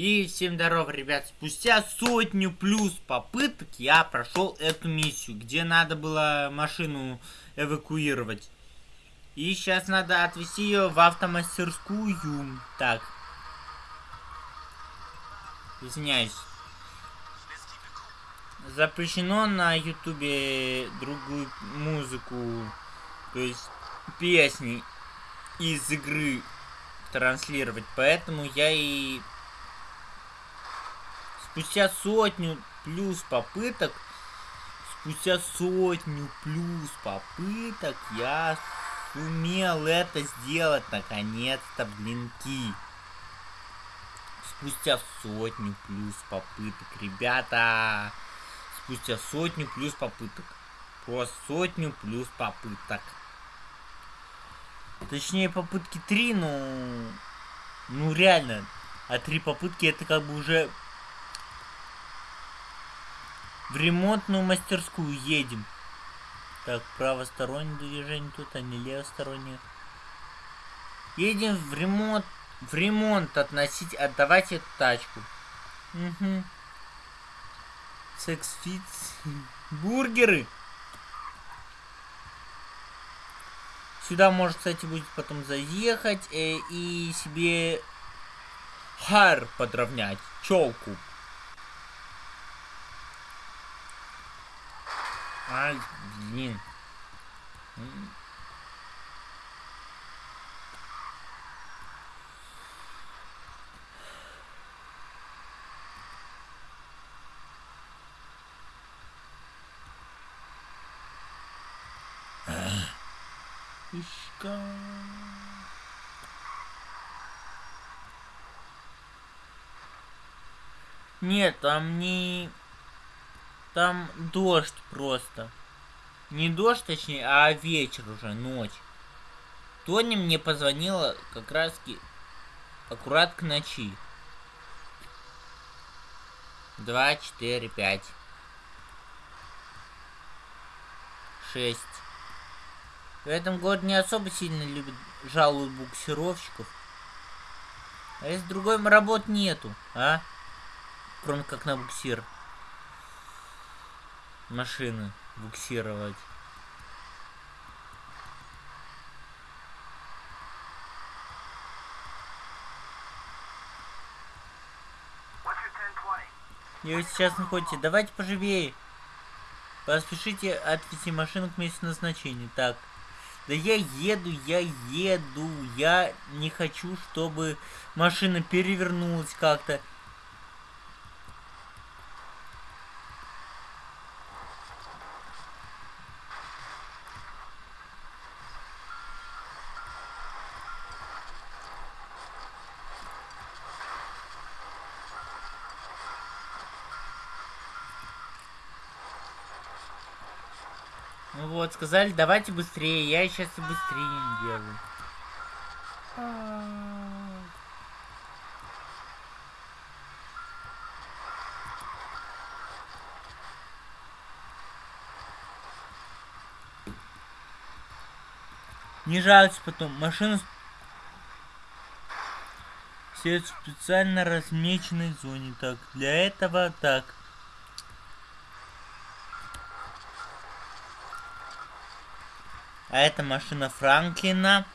И всем здорово, ребят. Спустя сотню плюс попыток я прошел эту миссию, где надо было машину эвакуировать. И сейчас надо отвезти ее в автомастерскую. Так. Извиняюсь. Запрещено на ютубе другую музыку, то есть песни из игры транслировать. Поэтому я и спустя сотню плюс попыток, спустя сотню плюс попыток я сумел это сделать наконец-то, блинки. Спустя сотню плюс попыток, ребята. Спустя сотню плюс попыток. Просто сотню плюс попыток. Точнее, попытки 3, ну... Ну, реально. А три попытки это как бы уже в ремонтную мастерскую едем. Так, правостороннее движение тут, а не левостороннее. Едем в ремонт, в ремонт относить, отдавать эту тачку. Угу. Секс-фит. Бургеры. Сюда может, кстати, будет потом заехать э, и себе хар подровнять, челку. Ай, блин. Ишка. Нет, там не там дождь просто. Не дождь, точнее, а вечер уже, ночь. Тони мне позвонила как раз аккурат к ночи. Два, четыре, пять. Шесть. В этом городе не особо сильно любят, жалуют буксировщиков. А если другой работ нету, а? Кроме как на буксир машины буксировать. И вы сейчас находите. Давайте поживее. Поспешите отвезти машину к месту назначения. Так. Да я еду, я еду. Я не хочу, чтобы машина перевернулась как-то. Ну вот, сказали, давайте быстрее. Я сейчас и быстрее делаю. Не жалуйтесь потом. Машина все в специально размеченной зоне. Так, для этого так. А эта машина Франклина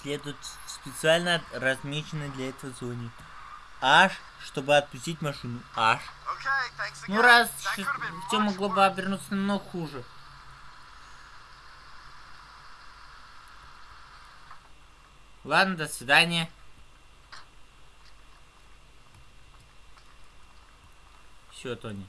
следует специально размеченной для этого зоне. Аж, чтобы отпустить машину. Аж. Ну раз, все могло бы обернуться намного хуже. Ладно, до свидания. Все, Тони.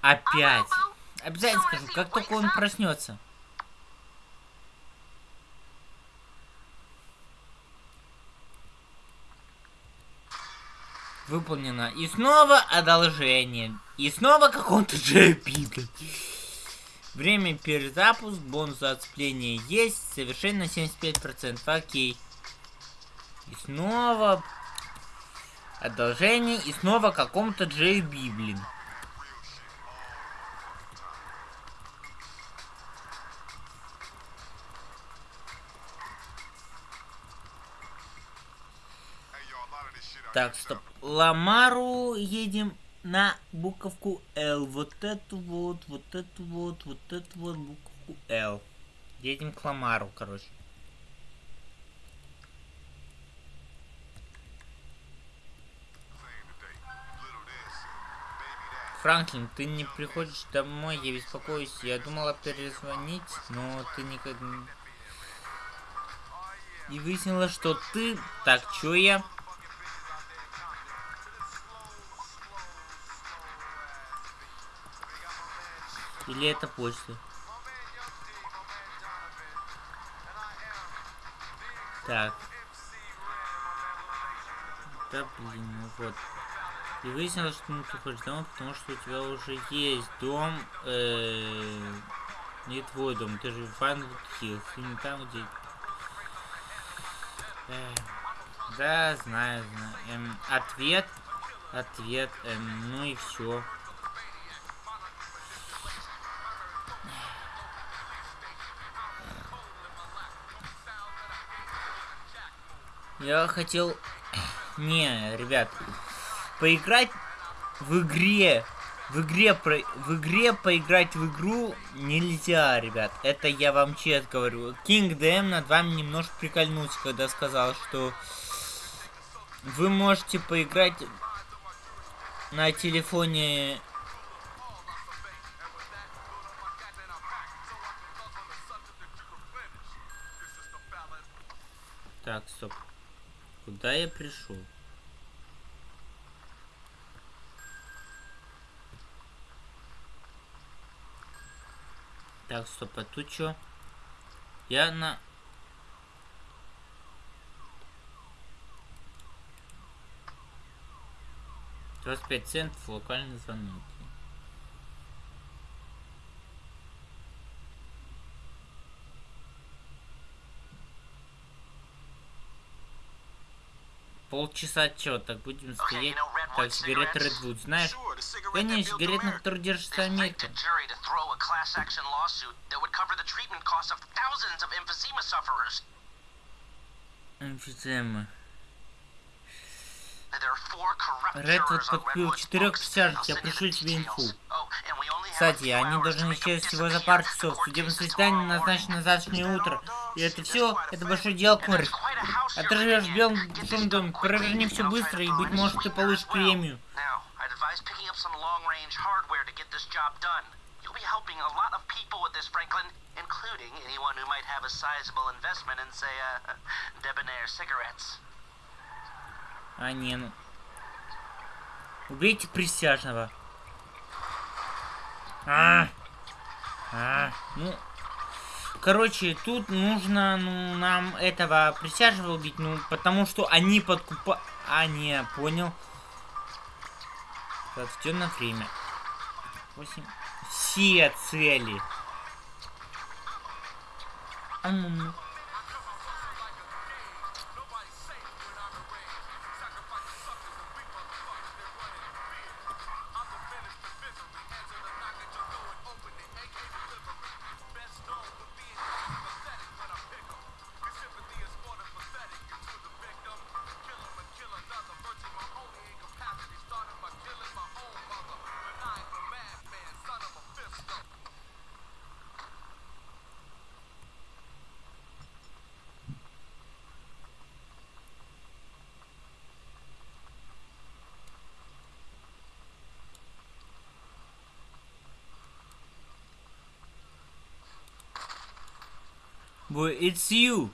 Опять. Обязательно скажу, как только он проснется. Выполнено. И снова одолжение. И снова какой-то JP. Время перезапуск, бонус за отцепление есть, совершенно 75%. Окей. И снова Одолжение и снова каком-то Джей Библин. Так, стоп. Ламару едем на буковку Л. Вот эту вот, вот эту вот, вот эту вот буковку Л. Едем к Ламару, короче. Франклин, ты не приходишь домой, я беспокоюсь. Я думала перезвонить, но ты никогда. И выяснилось, что ты... Так, чё я? Или это почта? Так. Да блин, ну вот. И выяснилось, что ну, ты хочешь домой, потому что у тебя уже есть дом, э, не твой дом, ты же в Ванвуд Хиллз, и не там, где... Э, да, знаю, знаю. Эм, ответ, ответ, эм, ну и все. Я хотел... Не, ребят, поиграть в игре, в игре, про, в игре поиграть в игру нельзя, ребят. Это я вам честно говорю. King DM над вами немножко прикольнулся, когда сказал, что вы можете поиграть на телефоне Так, стоп. Куда я пришел? Так, стоп, а тут что? Я на... Двадцать пять центов локальный звонок. Полчаса чё, так будем стоять? Так, сигареты Redwood, знаешь? Конечно, сигарет, на которых держится Америка. Эмфизема. Редвуд подкупил четырех присяжных, я пришлю тебе инфу. Кстати, они должны исчезнуть всего за пару часов. Судебное заседание назначено на завтрашнее утро. И это все, это большое дело, Кори. А ты живешь в белом большом доме, проверни все быстро, и, быть может, ты получишь премию. including anyone who might have a sizable investment in, say, uh, debonair cigarettes. А, не, ну... Убейте присяжного. А, а, ну, короче, тут нужно, ну, нам этого присяжного убить, ну, потому что они подкупа... А, не, понял. Так, на время. 8. Все цели. А ну, ну. It's you.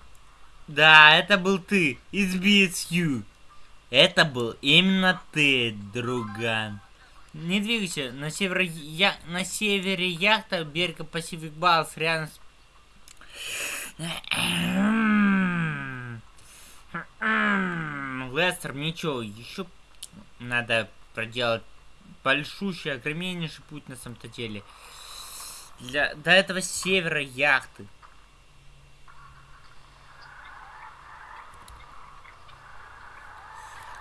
Да, это был ты. It's me, it's you. Это был именно ты, друган. Не двигайся. На севере, я, на севере яхта берега Пасифик Балс рядом с... Лестер, ничего, еще надо проделать большущий, огромнейший путь на самом-то деле. Для, до этого севера яхты.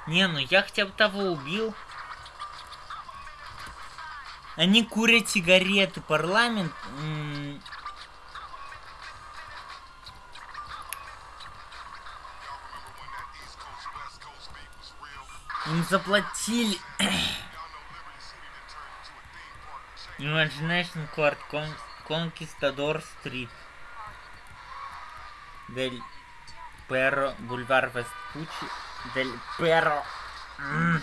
Не, ну я хотя бы того убил. Они курят сигареты. Парламент... Им заплатили. Imagination Court, Con Conquistador Street. Дель Перро, Бульвар Вестпучи, Дель Перро. Mm.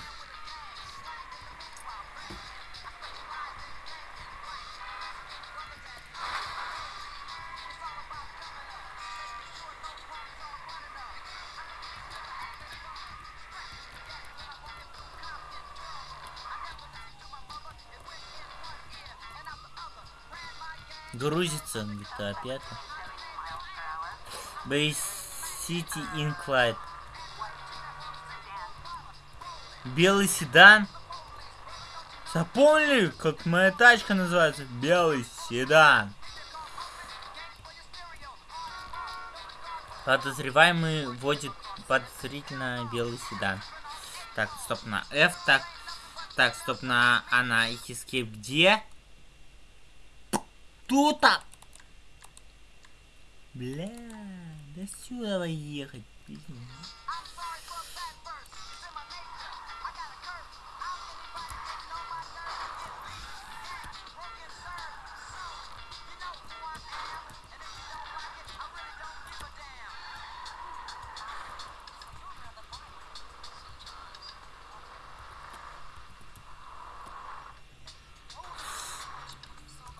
Грузится GTA 5. Bay City Incline. Белый седан. Запомнили, как моя тачка называется? Белый седан. Подозреваемый водит подозрительно белый седан. Так, стоп на F, так. Так, стоп на А на Escape где? Тут-то! Бля, да сюда ехать, блин.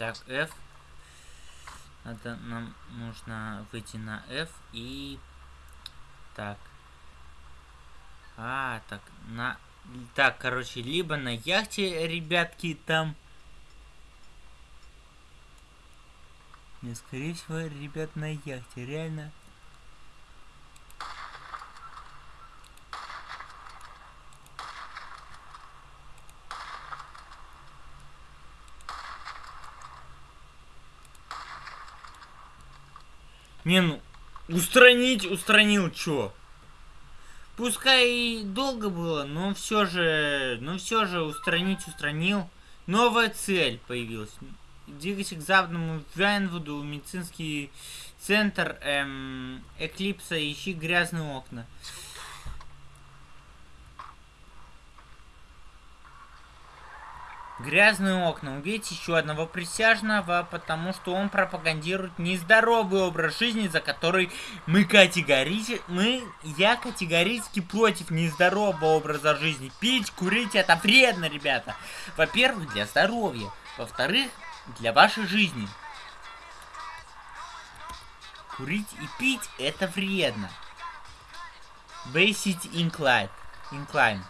Так, F. Это нам нужно выйти на F и... Так. А, так, на... Так, короче, либо на яхте, ребятки, там... Не, скорее всего, ребят, на яхте, реально. Не, ну, устранить, устранил, чё? Пускай и долго было, но все же, но все же устранить, устранил. Новая цель появилась. Двигайся к западному Вайнвуду, медицинский центр эм, Эклипса, ищи грязные окна. Грязные окна. Убейте еще одного присяжного, потому что он пропагандирует нездоровый образ жизни, за который мы категорически... Мы... Я категорически против нездорового образа жизни. Пить, курить это вредно, ребята. Во-первых, для здоровья. Во-вторых, для вашей жизни. Курить и пить это вредно. Basic Incline. Incline.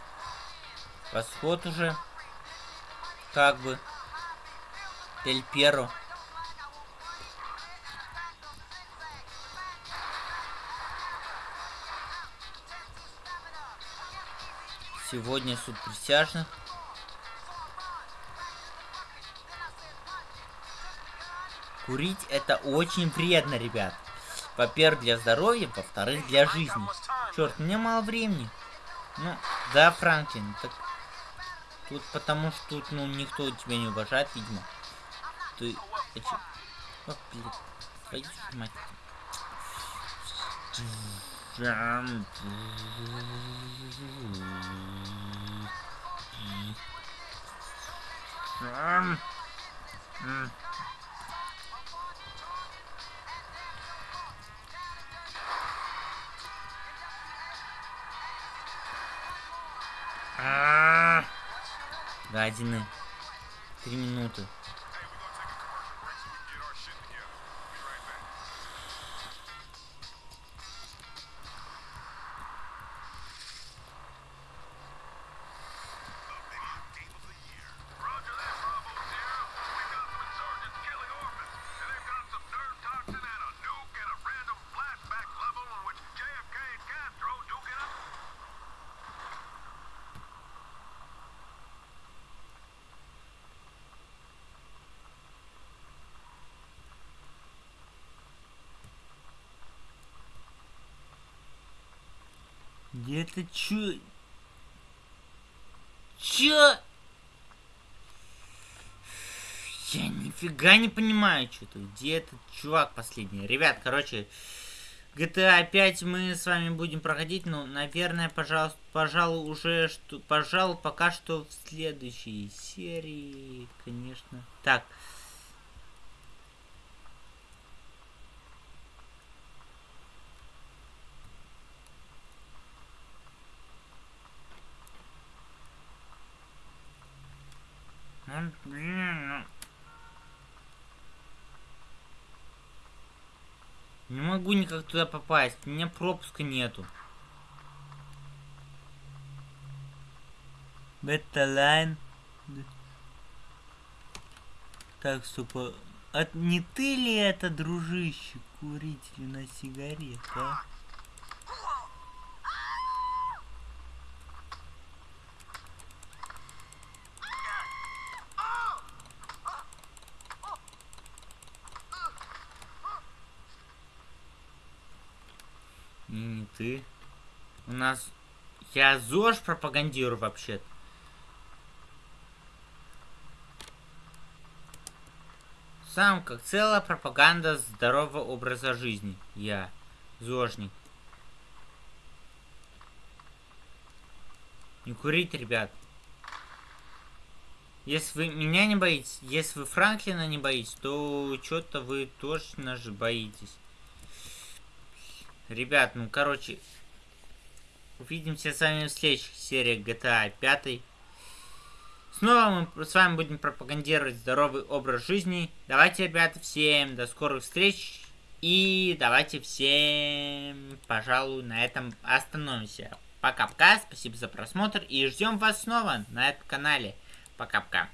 Восход уже как бы Тель Перо. Сегодня суд присяжных. Курить это очень вредно, ребят. Во-первых, для здоровья, во-вторых, для жизни. Черт, мне мало времени. Ну, да, Франклин, так Тут потому что тут, ну, никто тебя не уважает, видимо. Ты... О, блин. Твою мать. Ah! Гадины. Три минуты. Где это чё? Чё? Я нифига не понимаю, что-то. Где этот чувак последний? Ребят, короче, GTA 5 мы с вами будем проходить, ну, наверное, пожалуйста, пожалуй, уже, что, пожалуй, пока что в следующей серии, конечно. Так. Не могу никак туда попасть. У меня пропуска нету. Бета-лайн. Так, стоп. А не ты ли это, дружище, куритель на сигарет, а? Не ты. У нас... Я ЗОЖ пропагандирую вообще-то. Сам как целая пропаганда здорового образа жизни. Я. ЗОЖник. Не курить, ребят. Если вы меня не боитесь, если вы Франклина не боитесь, то что-то вы точно же боитесь. Ребят, ну, короче, увидимся с вами в следующих сериях GTA 5. Снова мы с вами будем пропагандировать здоровый образ жизни. Давайте, ребята, всем до скорых встреч. И давайте всем, пожалуй, на этом остановимся. Пока-пока, спасибо за просмотр и ждем вас снова на этом канале. Пока-пока.